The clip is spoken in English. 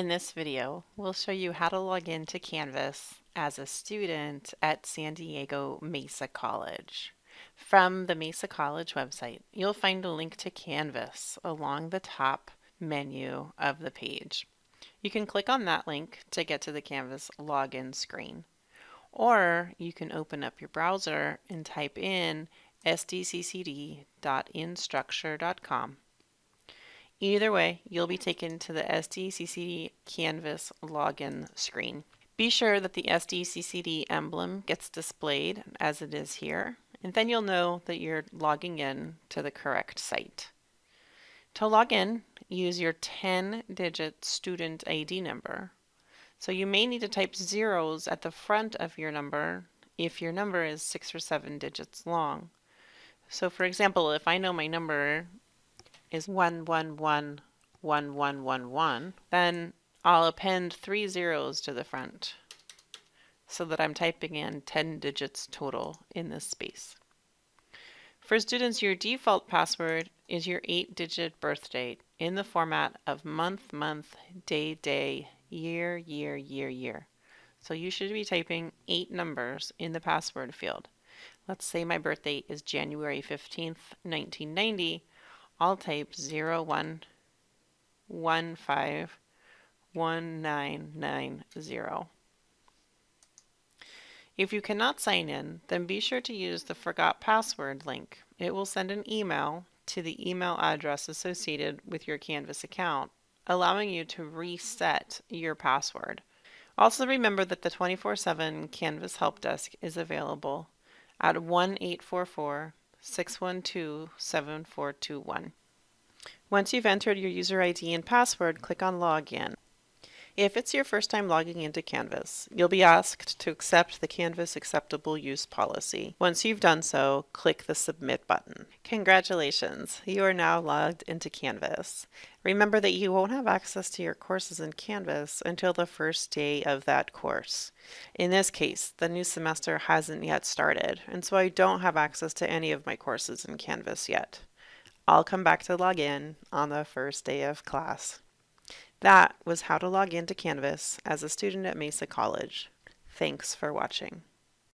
In this video, we'll show you how to log into Canvas as a student at San Diego Mesa College. From the Mesa College website, you'll find a link to Canvas along the top menu of the page. You can click on that link to get to the Canvas login screen. Or you can open up your browser and type in sdccd.instructure.com Either way, you'll be taken to the SDCCD Canvas login screen. Be sure that the SDCCD emblem gets displayed as it is here, and then you'll know that you're logging in to the correct site. To log in, use your 10-digit student ID number. So you may need to type zeros at the front of your number if your number is six or seven digits long. So for example, if I know my number is 1111111, then I'll append three zeros to the front so that I'm typing in 10 digits total in this space. For students, your default password is your 8-digit birth date in the format of month, month, day, day, year, year, year, year. So you should be typing eight numbers in the password field. Let's say my birthday is January 15th, 1990. I'll type 01151990. If you cannot sign in, then be sure to use the Forgot Password link. It will send an email to the email address associated with your Canvas account, allowing you to reset your password. Also remember that the 24-7 Canvas Help Desk is available at 1-844 612-7421. Once you've entered your user ID and password, click on Login. If it's your first time logging into Canvas, you'll be asked to accept the Canvas Acceptable Use Policy. Once you've done so, click the Submit button. Congratulations! You are now logged into Canvas. Remember that you won't have access to your courses in Canvas until the first day of that course. In this case, the new semester hasn't yet started, and so I don't have access to any of my courses in Canvas yet. I'll come back to log in on the first day of class. That was how to log into Canvas as a student at Mesa College. Thanks for watching.